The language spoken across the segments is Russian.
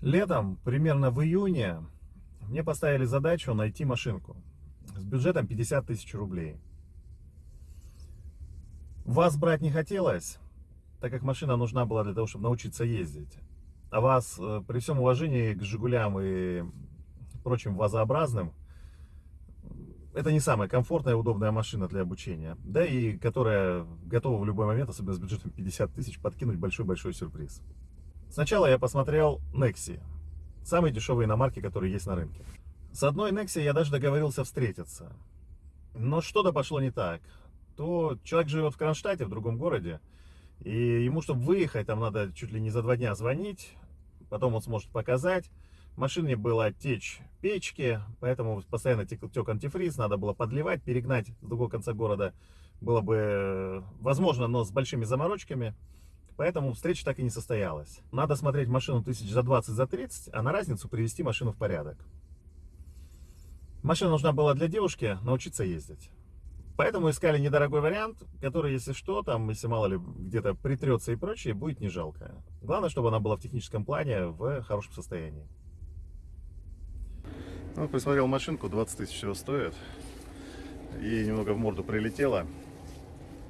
Летом, примерно в июне, мне поставили задачу найти машинку с бюджетом 50 тысяч рублей. Вас брать не хотелось, так как машина нужна была для того, чтобы научиться ездить. А вас, э, при всем уважении к «Жигулям» и прочим вазообразным, это не самая комфортная и удобная машина для обучения. Да и которая готова в любой момент, особенно с бюджетом 50 тысяч, подкинуть большой-большой сюрприз. Сначала я посмотрел Nexi, самые дешевые иномарки, которые есть на рынке. С одной Nexi я даже договорился встретиться. Но что-то пошло не так. То человек живет в Кронштадте, в другом городе, и ему, чтобы выехать, там надо чуть ли не за два дня звонить, потом он сможет показать. В машине была течь печки, поэтому постоянно тек, тек антифриз, надо было подливать, перегнать с другого конца города было бы э, возможно, но с большими заморочками. Поэтому встреча так и не состоялась. Надо смотреть машину тысяч за 20, за 30, а на разницу привести машину в порядок. Машина нужна была для девушки научиться ездить. Поэтому искали недорогой вариант, который, если что, там, если мало ли где-то притрется и прочее, будет не жалко. Главное, чтобы она была в техническом плане в хорошем состоянии. Ну, присмотрел машинку, 20 тысяч всего стоит. И немного в морду прилетело.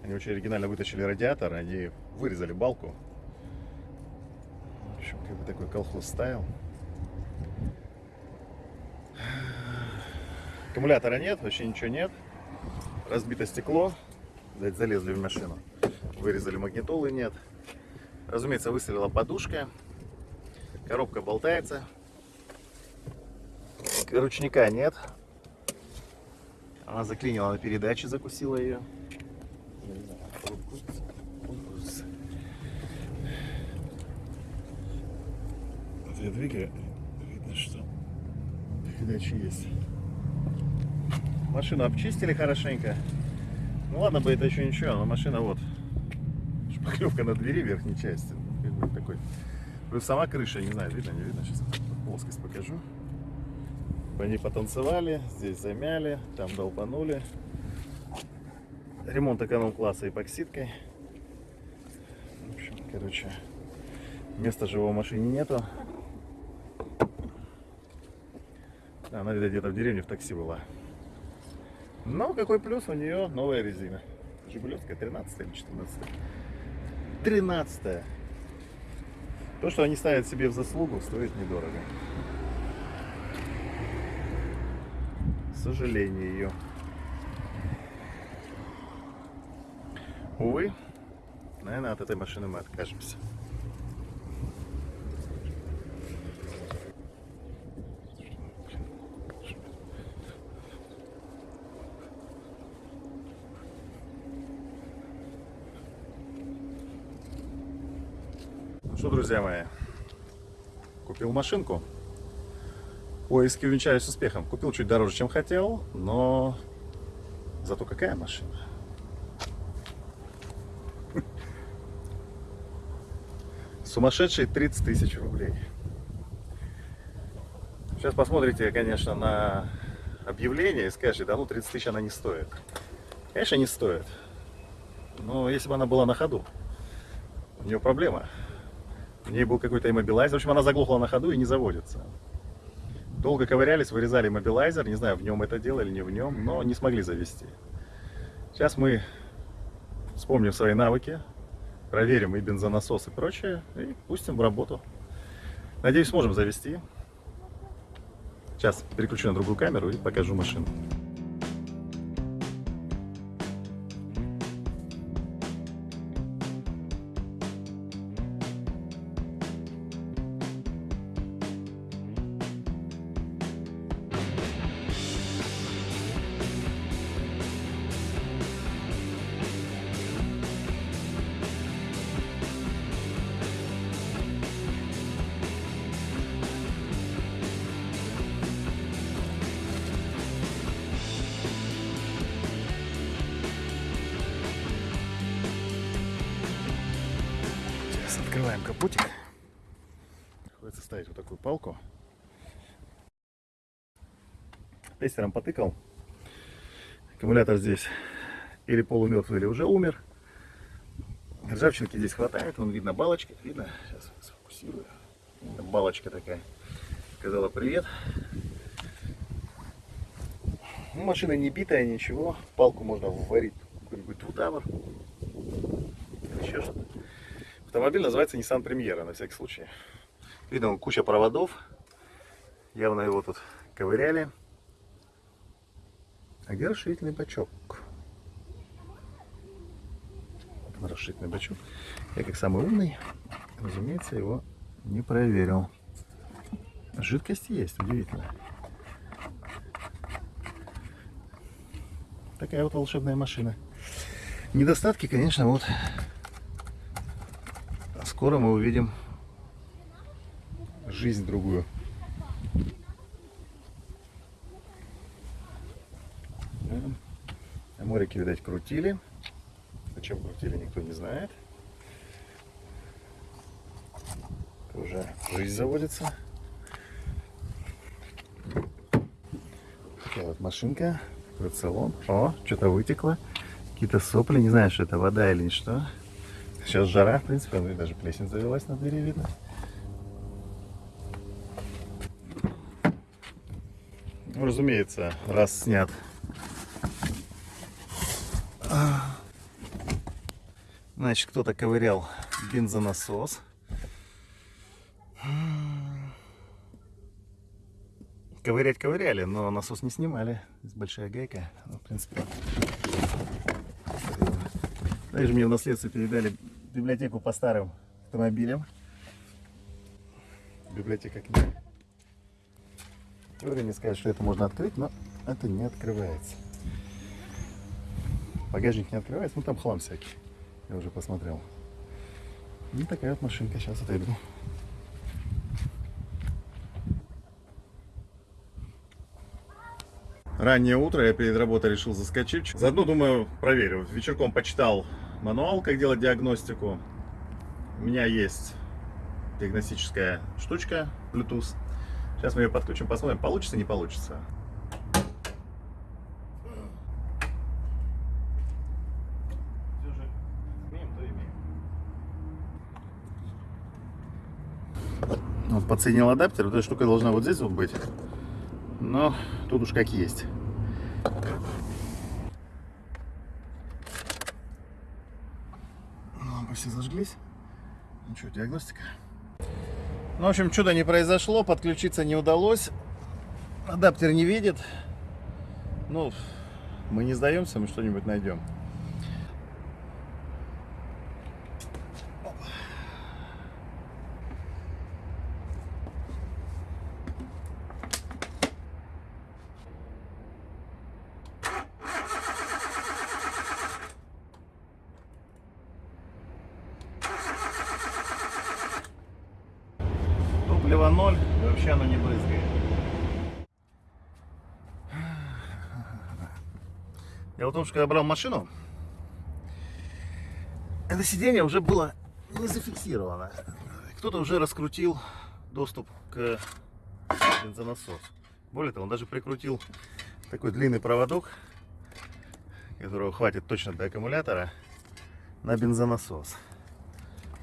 Они очень оригинально вытащили радиатор, они вырезали балку. В общем, как бы такой колхоз ставил. Аккумулятора нет, вообще ничего нет. Разбито стекло. Залезли в машину. Вырезали магнитолы, нет. Разумеется, выстрелила подушка. Коробка болтается. Ручника нет. Она заклинила на передаче, закусила ее. Я двигаю, видно, что передача есть. Машину обчистили хорошенько. Ну ладно бы это еще ничего, но машина вот. Шпаклевка на двери верхней части. Такой. Плюс сама крыша, не знаю, видно, не видно. Сейчас плоскость покажу. По ней потанцевали, здесь замяли, там долбанули. Ремонт эконом-класса эпоксидкой. В общем, короче, места живого в машине нету. Она, видать, где-то в деревне в такси была. Но какой плюс у нее новая резина. Жигулевская 13 или 14 13 -я. То, что они ставят себе в заслугу, стоит недорого. К сожалению Увы, наверное, от этой машины мы откажемся. что, друзья мои, купил машинку. Поиски увенчались успехом. Купил чуть дороже, чем хотел, но зато какая машина. Сумасшедшие 30 тысяч рублей. Сейчас посмотрите, конечно, на объявление и скажете, да ну 30 тысяч она не стоит. Конечно, не стоит. Но если бы она была на ходу, у нее проблема. В ней был какой-то иммобилайзер. В общем, она заглохла на ходу и не заводится. Долго ковырялись, вырезали иммобилайзер. Не знаю, в нем это дело или не в нем, но не смогли завести. Сейчас мы вспомним свои навыки, проверим и бензонасос и прочее, и пустим в работу. Надеюсь, сможем завести. Сейчас переключу на другую камеру и покажу машину. Открываем капотик. Приходится ставить вот такую палку. Тестером потыкал. Аккумулятор здесь или полумертвый, или уже умер. Ржавчинки здесь хватает, вон видно балочки, видно, сейчас сфокусирую. Балочка такая. Сказала привет. Ну, машина не битая, ничего. Палку можно варить какой-нибудь двутавр. Еще что-то. Автомобиль называется Nissan Премьера, на всякий случай. Видно, куча проводов. Явно его тут ковыряли. А где расширительный бачок? Вот расширительный бачок. Я как самый умный, разумеется, его не проверил. Жидкость есть, удивительно. Такая вот волшебная машина. Недостатки, конечно, вот скоро мы увидим жизнь другую. Морики, видать, крутили. Зачем крутили, никто не знает. Уже жизнь заводится. Такая вот машинка. Вот. О, что-то вытекло. Какие-то сопли. Не знаю, что это вода или что. Сейчас жара, в принципе, ну и даже плесень завелась на двери, видно. Ну, разумеется, раз снят. Значит, кто-то ковырял бензонасос. Ковырять ковыряли, но насос не снимали. Здесь большая гайка. Ну, в принципе. Также мне в наследство передали библиотеку по старым автомобилям. Библиотека книг. Теория не скажет, что это можно открыть, но это не открывается. Багажник не открывается, ну там хлам всякий. Я уже посмотрел. И такая вот машинка. Сейчас отойду. Раннее утро, я перед работой решил заскочить. Заодно, думаю, проверю. Вечерком почитал мануал, как делать диагностику. У меня есть диагностическая штучка Bluetooth. Сейчас мы ее подключим, посмотрим, получится, не получится. Всё же имеем, то имеем. Вот подсоединил адаптер, вот эта штука должна вот здесь вот быть. Но тут уж как есть. Все зажглись. Ну что, диагностика? Ну, в общем, чудо не произошло, подключиться не удалось. Адаптер не видит. Ну, мы не сдаемся, мы что-нибудь найдем. Топлива ноль, и вообще оно не брызгает. Я вот потому что когда брал машину, это сиденье уже было не зафиксировано. Кто-то уже раскрутил доступ к бензонасосу. Более того, он даже прикрутил такой длинный проводок, которого хватит точно до аккумулятора, на бензонасос.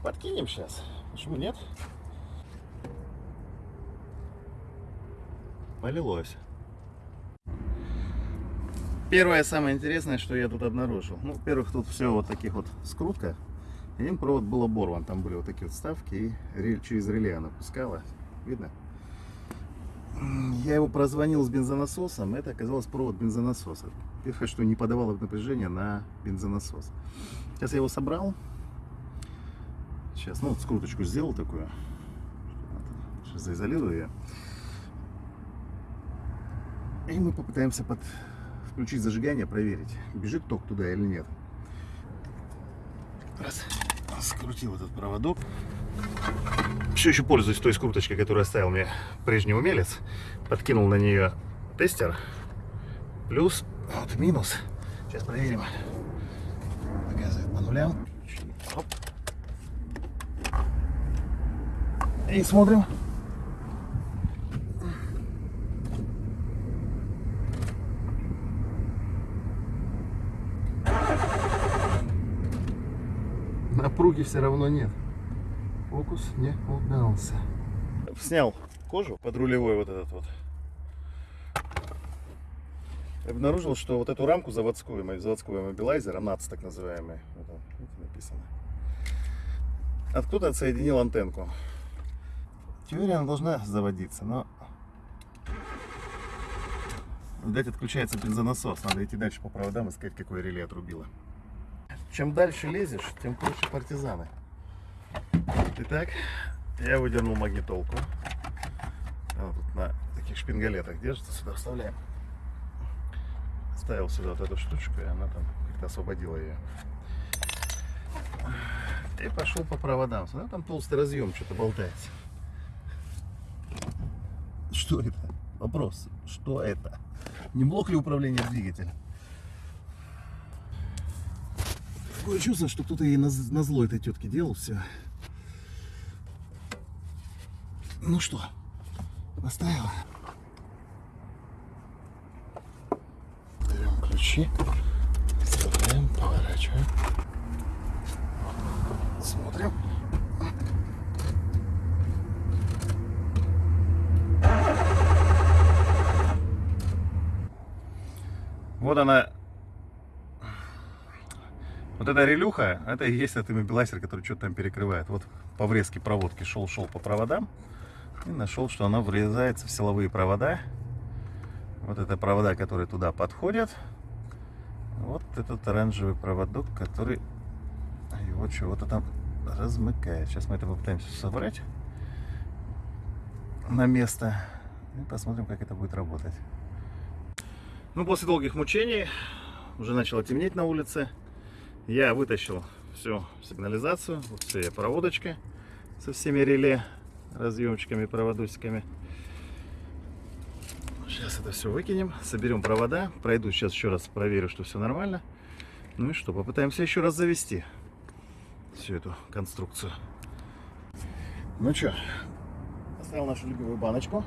Подкинем сейчас. Почему нет? Полилось. Первое самое интересное, что я тут обнаружил. Ну, во-первых, тут все вот таких вот скрутка. Один провод был оборван, там были вот такие вот вставки, и через реле она пускала. Видно? Я его прозвонил с бензонасосом, это оказалось провод бензонасоса. Первое, что не подавало напряжение на бензонасос. Сейчас я его собрал. Сейчас, ну, вот скруточку сделал такую. Сейчас заизолирую ее. И мы попытаемся под... включить зажигание, проверить, бежит ток туда или нет. Раз. Скрутил этот проводок. Все еще пользуюсь той скруточкой, которую оставил мне прежний умелец. Подкинул на нее тестер. Плюс, вот минус. Сейчас проверим. Показывает по нулям. Оп. И смотрим. Напруги все равно нет. Фокус не удался. снял кожу под рулевой вот этот вот. Обнаружил, что вот эту рамку заводскую, мой заводской мобилайзер, НАЦ так называемый, вот он, написано. Откуда отсоединил антенку. Теория она должна заводиться, но Видать, отключается бензонасос. Надо идти дальше по проводам, искать, какое реле отрубило. Чем дальше лезешь, тем круче партизаны. Итак, я выдернул магнитолку. Она тут на таких шпингалетах держится. Сюда вставляем. Ставил сюда вот эту штучку, и она там как-то освободила ее. И пошел по проводам. Смотри, там толстый разъем что-то болтается. Что это? Вопрос. Что это? Не блок ли управления двигателя? Такое чувство, что кто-то ей на, зло этой тетке делал все. Ну что, поставила. Берем ключи, вставляем, поворачиваем. Смотрим. Вот она. Вот эта релюха, это и есть этот иммобилайзер, который что-то там перекрывает. Вот по врезке проводки шел-шел по проводам и нашел, что она врезается в силовые провода. Вот это провода, которые туда подходят. Вот этот оранжевый проводок, который его чего-то там размыкает. Сейчас мы это попытаемся собрать на место и посмотрим, как это будет работать. Ну, после долгих мучений, уже начало темнеть на улице, я вытащил всю сигнализацию, вот все проводочка со всеми реле, разъемчиками, проводусиками. Сейчас это все выкинем, соберем провода, пройду сейчас еще раз, проверю, что все нормально. Ну и что, попытаемся еще раз завести всю эту конструкцию. Ну что, поставил нашу любимую баночку.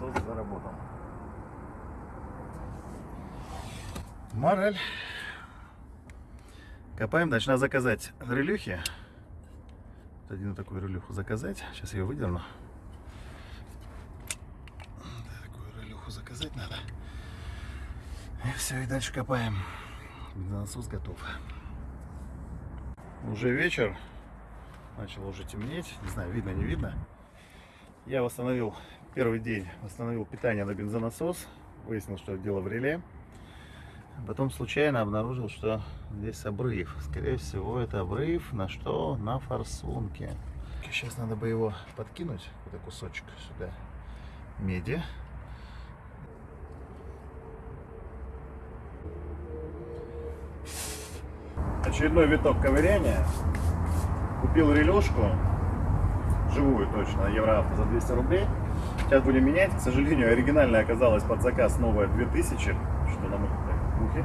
насос заработал. Мораль. Копаем. Надо заказать релюхи. Один такую релюху заказать. Сейчас ее выдерну. Такую релюху заказать надо. И все, и дальше копаем. Бензонасос готов. Уже вечер. Начало уже темнеть. Не знаю, видно, не видно. Я восстановил Первый день восстановил питание на бензонасос. Выяснил, что дело в реле. Потом случайно обнаружил, что здесь обрыв. Скорее всего, это обрыв на что? На форсунке. Сейчас надо бы его подкинуть, какой кусочек сюда меди. Очередной виток ковыряния. Купил релюшку, живую точно, евроавто за 200 рублей. Сейчас будем менять. К сожалению, оригинальная оказалась под заказ новая 2000, что на так,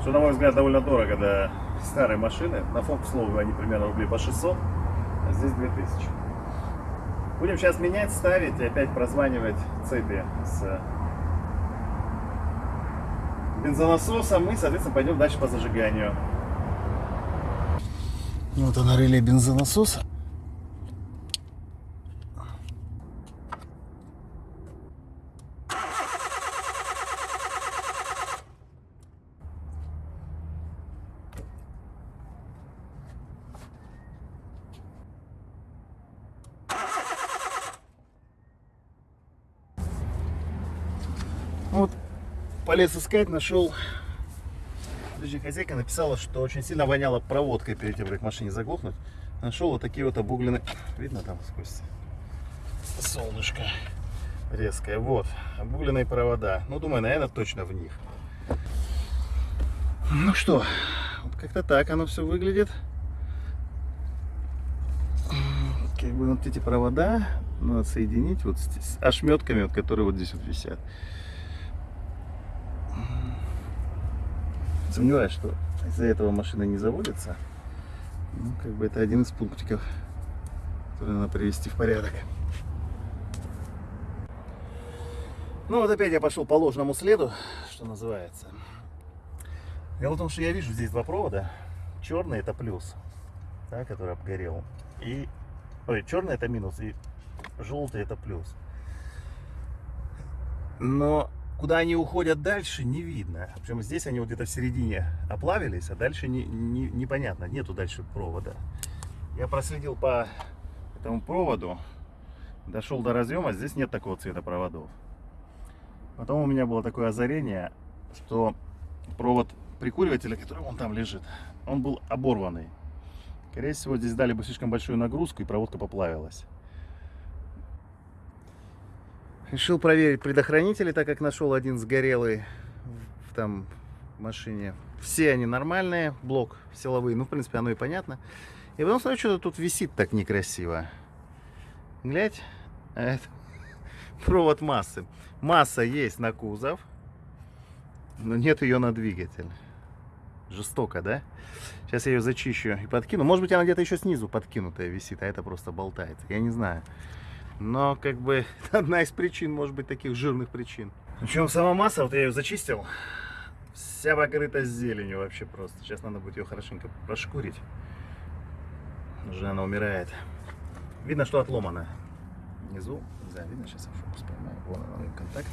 что, на мой взгляд, довольно дорого для старой машины. На к слову, они примерно рублей по 600, а здесь 2000. Будем сейчас менять, ставить и опять прозванивать цепи с бензонасосом и, соответственно, пойдем дальше по зажиганию. Вот она реле бензонасоса. Вот, полез искать, нашел. Подожди, хозяйка написала, что очень сильно воняло проводкой перед тем, как машине заглохнуть. Нашел вот такие вот обугленные. Видно там сквозь солнышко резкое. Вот, обугленные провода. Ну, думаю, наверное, точно в них. Ну что, вот как-то так оно все выглядит. Как бы вот эти провода надо соединить вот с ошметками, вот, которые вот здесь вот висят. Сомневаюсь, что из-за этого машина не заводится. Ну, как бы это один из пунктиков, который надо привести в порядок. Ну вот опять я пошел по ложному следу, что называется. Дело в том, что я вижу здесь два провода. Черный это плюс, да, который обгорел. И, ой, черный это минус, и желтый это плюс. Но куда они уходят дальше, не видно. Причем здесь они вот где-то в середине оплавились, а дальше не, не, непонятно, нету дальше провода. Я проследил по этому проводу, дошел до разъема, здесь нет такого цвета проводов. Потом у меня было такое озарение, что провод прикуривателя, который он там лежит, он был оборванный. Скорее всего, здесь дали бы слишком большую нагрузку, и проводка поплавилась. Решил проверить предохранители, так как нашел один сгорелый в там машине. Все они нормальные, блок силовые, ну, в принципе, оно и понятно. И потом смотрю, что-то тут висит так некрасиво. Глядь, а это провод массы. Масса есть на кузов, но нет ее на двигатель. Жестоко, да? Сейчас я ее зачищу и подкину. Может быть, она где-то еще снизу подкинутая висит, а это просто болтается. Я не знаю. Но, как бы, одна из причин, может быть, таких жирных причин. Причем сама масса, вот я ее зачистил, вся покрыта зеленью вообще просто. Сейчас надо будет ее хорошенько прошкурить. Уже она умирает. Видно, что отломана. Внизу, знаю, видно, сейчас я фокус поймаю. Вон контакт.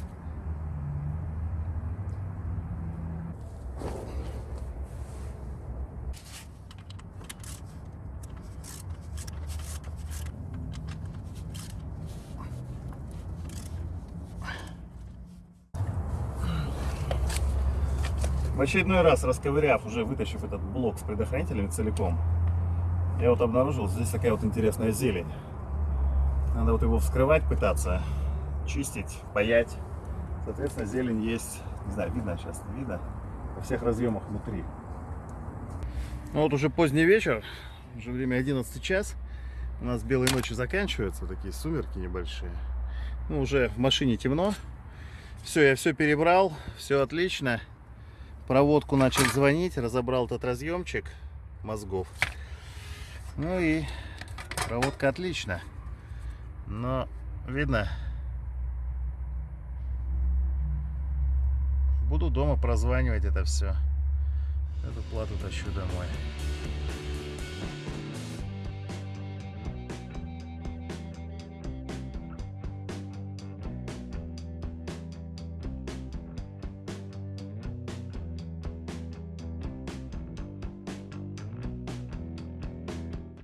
В очередной раз расковыряв, уже вытащив этот блок с предохранителями целиком, я вот обнаружил, здесь такая вот интересная зелень. Надо вот его вскрывать, пытаться, чистить, паять. Соответственно, зелень есть, не знаю, видно сейчас, не видно, во всех разъемах внутри. Ну вот уже поздний вечер, уже время 11 час. У нас белые ночи заканчиваются, такие сумерки небольшие. Ну, уже в машине темно. Все, я все перебрал, все отлично проводку начал звонить, разобрал этот разъемчик мозгов. Ну и проводка отлично. Но видно, буду дома прозванивать это все. Эту плату тащу домой.